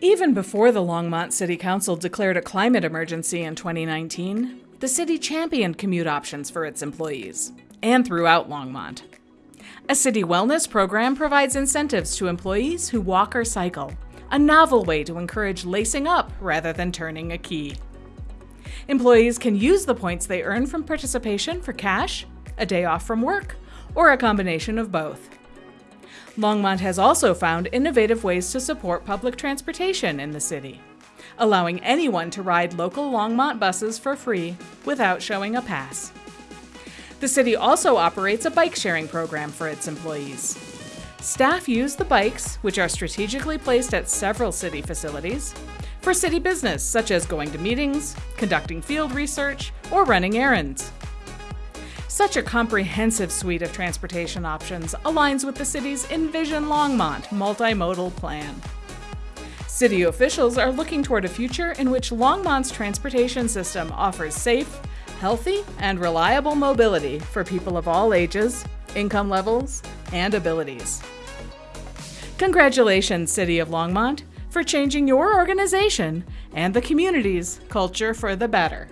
Even before the Longmont City Council declared a climate emergency in 2019, the city championed commute options for its employees and throughout Longmont. A city wellness program provides incentives to employees who walk or cycle, a novel way to encourage lacing up rather than turning a key. Employees can use the points they earn from participation for cash, a day off from work, or a combination of both. Longmont has also found innovative ways to support public transportation in the city, allowing anyone to ride local Longmont buses for free without showing a pass. The city also operates a bike sharing program for its employees. Staff use the bikes, which are strategically placed at several city facilities, for city business such as going to meetings, conducting field research, or running errands. Such a comprehensive suite of transportation options aligns with the city's Envision Longmont multimodal plan. City officials are looking toward a future in which Longmont's transportation system offers safe, healthy, and reliable mobility for people of all ages, income levels, and abilities. Congratulations, City of Longmont, for changing your organization and the community's culture for the better.